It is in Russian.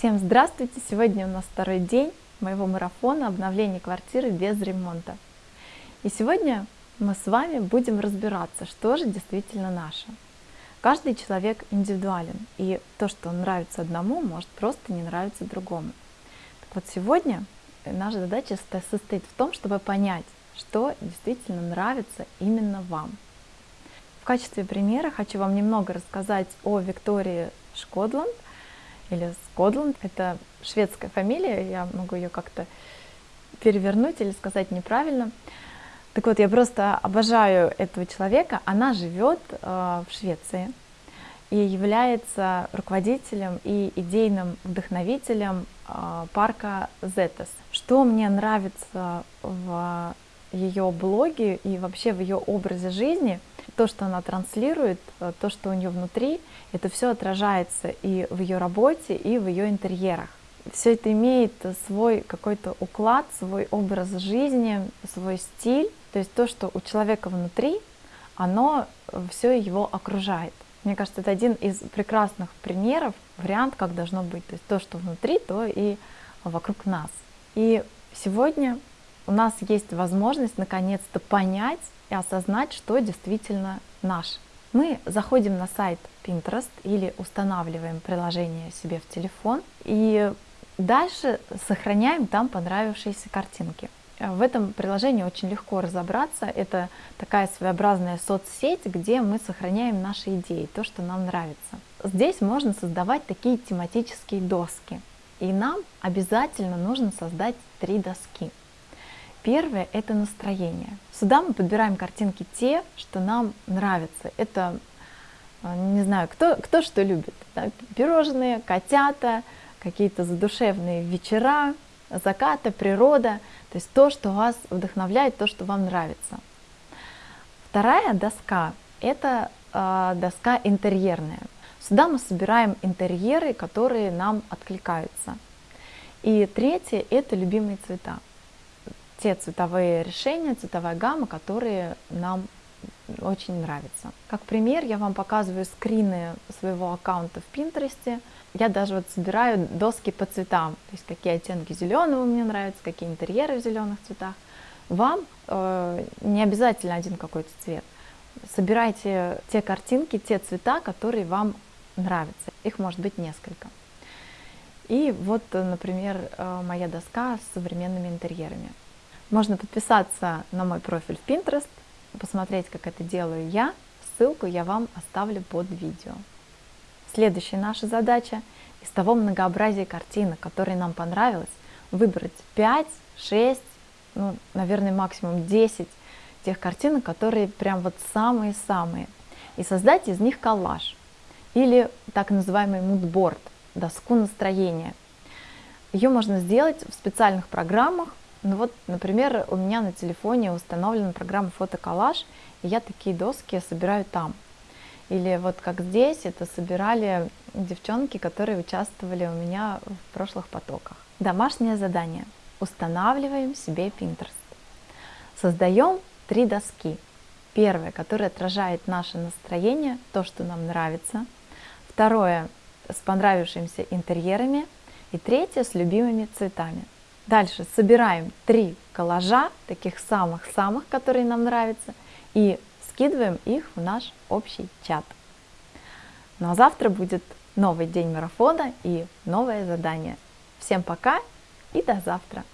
Всем здравствуйте! Сегодня у нас второй день моего марафона обновления квартиры без ремонта. И сегодня мы с вами будем разбираться, что же действительно наше. Каждый человек индивидуален, и то, что нравится одному, может просто не нравиться другому. Так вот сегодня наша задача состоит в том, чтобы понять, что действительно нравится именно вам. В качестве примера хочу вам немного рассказать о Виктории Шкодланд – или Скодланд. Это шведская фамилия, я могу ее как-то перевернуть или сказать неправильно. Так вот, я просто обожаю этого человека. Она живет э, в Швеции и является руководителем и идейным вдохновителем э, парка Зетес. Что мне нравится в ее блоге и вообще в ее образе жизни, то, что она транслирует, э, то, что у нее внутри, это все отражается и в ее работе, и в ее интерьерах. Все это имеет свой какой-то уклад, свой образ жизни, свой стиль. То есть то, что у человека внутри, оно все его окружает. Мне кажется, это один из прекрасных примеров, вариант, как должно быть. То есть то, что внутри, то и вокруг нас. И сегодня у нас есть возможность наконец-то понять и осознать, что действительно наше. Мы заходим на сайт Pinterest или устанавливаем приложение себе в телефон и дальше сохраняем там понравившиеся картинки. В этом приложении очень легко разобраться. Это такая своеобразная соцсеть, где мы сохраняем наши идеи, то, что нам нравится. Здесь можно создавать такие тематические доски. И нам обязательно нужно создать три доски. Первое – это настроение. Сюда мы подбираем картинки те, что нам нравятся. Это, э, не знаю, кто, кто что любит. Да? Пирожные, котята, какие-то задушевные вечера, закаты, природа. То есть то, что вас вдохновляет, то, что вам нравится. Вторая доска – это э, доска интерьерная. Сюда мы собираем интерьеры, которые нам откликаются. И третье – это любимые цвета те цветовые решения, цветовая гамма, которые нам очень нравятся. Как пример, я вам показываю скрины своего аккаунта в Pinterest. Я даже вот собираю доски по цветам, то есть какие оттенки зеленого мне нравятся, какие интерьеры в зеленых цветах. Вам э, не обязательно один какой-то цвет. Собирайте те картинки, те цвета, которые вам нравятся. Их может быть несколько. И вот, например, э, моя доска с современными интерьерами. Можно подписаться на мой профиль в Pinterest, посмотреть, как это делаю я. Ссылку я вам оставлю под видео. Следующая наша задача из того многообразия картинок, которые нам понравилось, выбрать 5, 6, ну, наверное, максимум 10 тех картинок, которые прям вот самые-самые, и создать из них коллаж или так называемый мудборд, доску настроения. Ее можно сделать в специальных программах, ну вот, например, у меня на телефоне установлена программа фотоколлаж, и я такие доски собираю там. Или вот как здесь, это собирали девчонки, которые участвовали у меня в прошлых потоках. Домашнее задание. Устанавливаем себе Pinterest. Создаем три доски. Первое, которое отражает наше настроение, то, что нам нравится. Второе, с понравившимися интерьерами. И третье, с любимыми цветами. Дальше собираем три коллажа, таких самых-самых, которые нам нравятся, и скидываем их в наш общий чат. Ну а завтра будет новый день марафона и новое задание. Всем пока и до завтра!